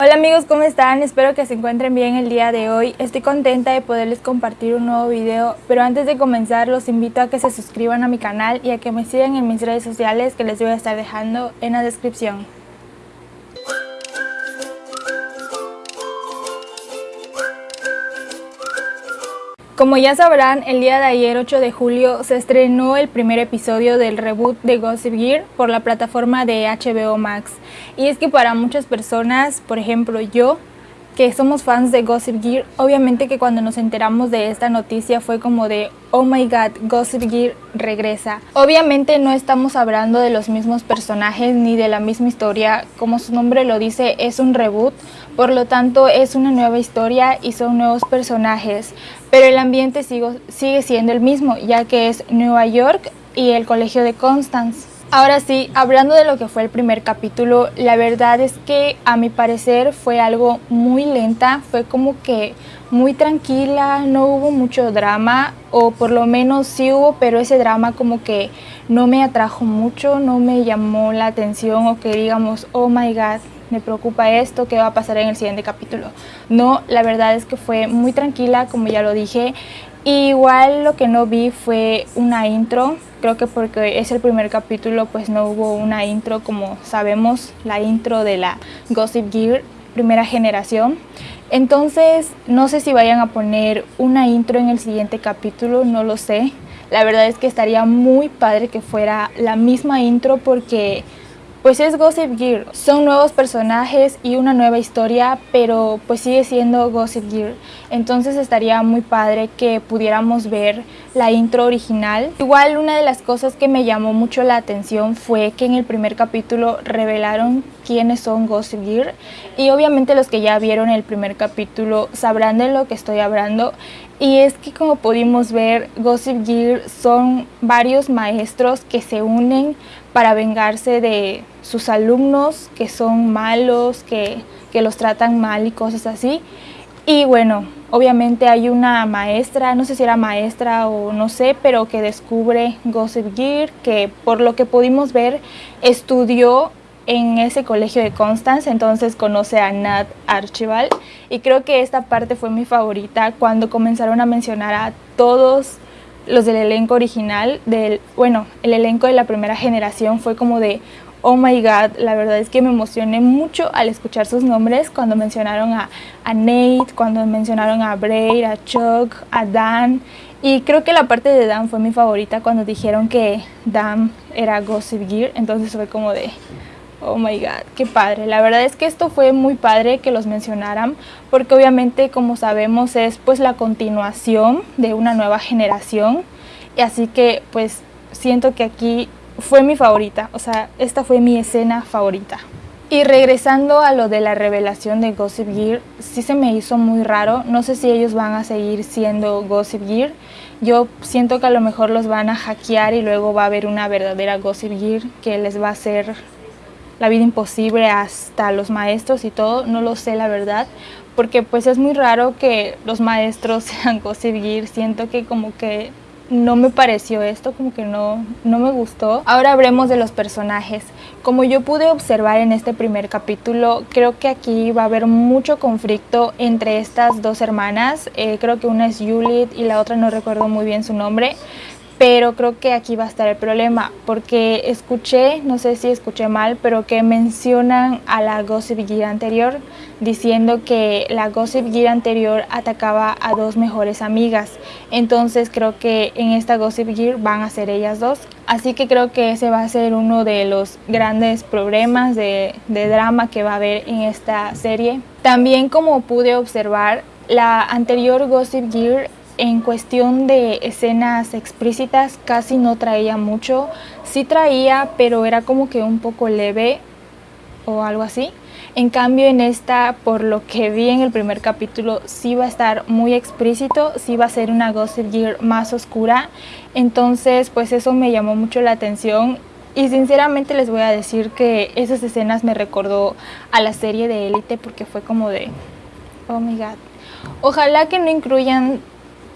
Hola amigos, ¿cómo están? Espero que se encuentren bien el día de hoy. Estoy contenta de poderles compartir un nuevo video, pero antes de comenzar los invito a que se suscriban a mi canal y a que me sigan en mis redes sociales que les voy a estar dejando en la descripción. Como ya sabrán, el día de ayer 8 de julio se estrenó el primer episodio del reboot de Gossip Gear por la plataforma de HBO Max. Y es que para muchas personas, por ejemplo yo, que somos fans de Gossip Gear, obviamente que cuando nos enteramos de esta noticia fue como de Oh my god, Gossip Gear regresa. Obviamente no estamos hablando de los mismos personajes ni de la misma historia, como su nombre lo dice, es un reboot, por lo tanto es una nueva historia y son nuevos personajes, pero el ambiente sigue siendo el mismo, ya que es Nueva York y el colegio de Constance. Ahora sí, hablando de lo que fue el primer capítulo, la verdad es que a mi parecer fue algo muy lenta, fue como que muy tranquila, no hubo mucho drama, o por lo menos sí hubo, pero ese drama como que no me atrajo mucho, no me llamó la atención o que digamos, oh my god, me preocupa esto, qué va a pasar en el siguiente capítulo. No, la verdad es que fue muy tranquila, como ya lo dije, igual lo que no vi fue una intro, creo que porque es el primer capítulo pues no hubo una intro como sabemos, la intro de la Gossip Gear primera generación. Entonces no sé si vayan a poner una intro en el siguiente capítulo, no lo sé. La verdad es que estaría muy padre que fuera la misma intro porque pues es Gossip Gear. Son nuevos personajes y una nueva historia, pero pues sigue siendo Gossip Gear. Entonces estaría muy padre que pudiéramos ver la intro original. Igual una de las cosas que me llamó mucho la atención fue que en el primer capítulo revelaron quiénes son Gossip Gear y obviamente los que ya vieron el primer capítulo sabrán de lo que estoy hablando y es que como pudimos ver Gossip Gear son varios maestros que se unen para vengarse de sus alumnos que son malos, que, que los tratan mal y cosas así. Y bueno, obviamente hay una maestra, no sé si era maestra o no sé, pero que descubre Gossip Gear, que por lo que pudimos ver estudió en ese colegio de Constance, entonces conoce a Nat Archibald y creo que esta parte fue mi favorita cuando comenzaron a mencionar a todos los del elenco original, del, bueno, el elenco de la primera generación fue como de oh my god, la verdad es que me emocioné mucho al escuchar sus nombres cuando mencionaron a, a Nate, cuando mencionaron a Braid, a Chuck, a Dan y creo que la parte de Dan fue mi favorita cuando dijeron que Dan era Gossip Gear, entonces fue como de oh my god, qué padre. La verdad es que esto fue muy padre que los mencionaran porque obviamente como sabemos es pues la continuación de una nueva generación y así que pues siento que aquí fue mi favorita, o sea, esta fue mi escena favorita. Y regresando a lo de la revelación de Gossip Gear, sí se me hizo muy raro, no sé si ellos van a seguir siendo Gossip Gear, yo siento que a lo mejor los van a hackear y luego va a haber una verdadera Gossip Gear que les va a hacer la vida imposible hasta los maestros y todo, no lo sé la verdad, porque pues es muy raro que los maestros sean Gear, siento que como que no me pareció esto, como que no, no me gustó. Ahora hablemos de los personajes. Como yo pude observar en este primer capítulo, creo que aquí va a haber mucho conflicto entre estas dos hermanas. Eh, creo que una es Juliet y la otra no recuerdo muy bien su nombre pero creo que aquí va a estar el problema, porque escuché, no sé si escuché mal, pero que mencionan a la Gossip Gear anterior, diciendo que la Gossip Gear anterior atacaba a dos mejores amigas, entonces creo que en esta Gossip Gear van a ser ellas dos, así que creo que ese va a ser uno de los grandes problemas de, drama que va a haber en esta serie. También como pude observar, la anterior Gossip Gear en cuestión de escenas explícitas casi no traía mucho, sí traía pero era como que un poco leve o algo así. En cambio en esta, por lo que vi en el primer capítulo, sí va a estar muy explícito, sí va a ser una Gossip Gear más oscura, entonces pues eso me llamó mucho la atención y sinceramente les voy a decir que esas escenas me recordó a la serie de Elite porque fue como de, oh my god. Ojalá que no incluyan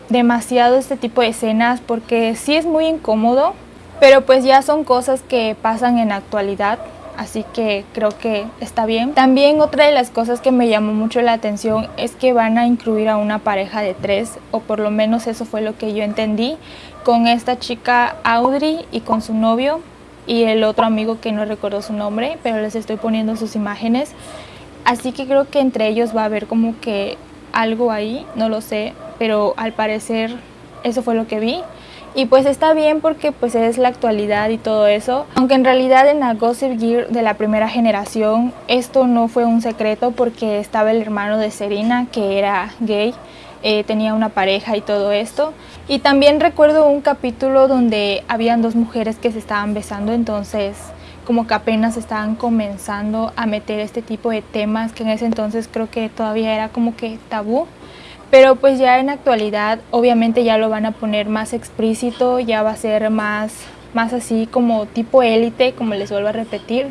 demasiado este tipo de escenas porque sí es muy incómodo, pero pues ya son cosas que pasan en actualidad. así que creo que está bien. También otra de las cosas que me llamó mucho la atención es que van a incluir a una pareja de tres, o por lo menos eso fue lo que yo entendí, con esta chica Audrey y con su novio y el otro amigo que no recuerdo su nombre, pero les estoy poniendo sus imágenes. Así que creo que entre ellos va a haber como que algo ahí, no lo sé, pero al parecer eso fue lo que vi. Y pues está bien porque pues es la actualidad y todo eso. Aunque en realidad en la Gossip Gear de la primera generación esto no fue un secreto porque estaba el hermano de Serena que era gay. Eh, tenía una pareja y todo esto. Y también recuerdo un capítulo donde habían dos mujeres que se estaban besando, entonces como que apenas estaban comenzando a meter este tipo de temas que en ese entonces creo que todavía era como que tabú. Pero pues ya en actualidad obviamente ya lo van a poner más explícito, ya va a ser más, más así como tipo élite, como les vuelvo a repetir.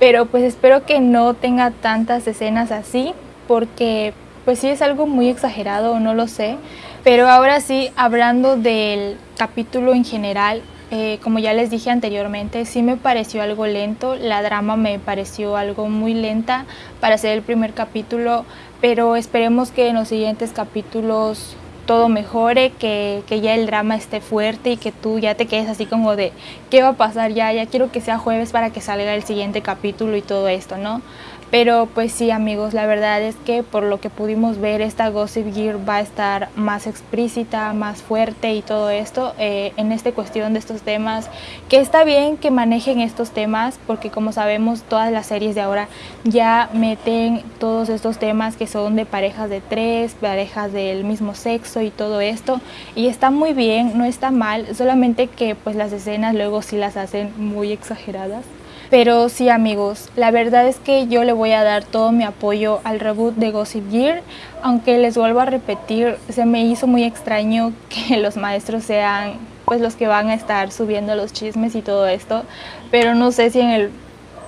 Pero pues espero que no tenga tantas escenas así, porque pues sí es algo muy exagerado, no lo sé. Pero ahora sí, hablando del capítulo en general, eh, como ya les dije anteriormente, sí me pareció algo lento, la drama me pareció algo muy lenta para ser el primer capítulo, pero esperemos que en los siguientes capítulos todo mejore, que, que, ya el drama esté fuerte y que tú ya te quedes así como de ¿qué va a pasar ya? Ya quiero que sea jueves para que salga el siguiente capítulo y todo esto, ¿no? Pero pues sí amigos, la verdad es que por lo que pudimos ver esta Gossip Gear va a estar más explícita, más fuerte y todo esto eh, en esta cuestión de estos temas. Que está bien que manejen estos temas porque como sabemos todas las series de ahora ya meten todos estos temas que son de parejas de tres, parejas del mismo sexo y todo esto. Y está muy bien, no está mal, solamente que pues las escenas luego sí las hacen muy exageradas. Pero sí amigos, la verdad es que yo le voy a dar todo mi apoyo al reboot de Gossip Gear, aunque les vuelvo a repetir, se me hizo muy extraño que los maestros sean pues los que van a estar subiendo los chismes y todo esto, pero no sé si en el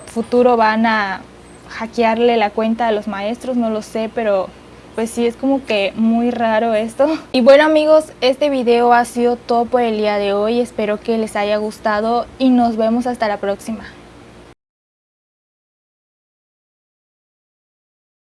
futuro van a hackearle la cuenta a los maestros, no lo sé, pero pues sí es como que muy raro esto. Y bueno amigos, este video ha sido todo por el día de hoy, espero que les haya gustado y nos vemos hasta la próxima.